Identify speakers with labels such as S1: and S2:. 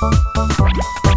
S1: ¡Pon, pon,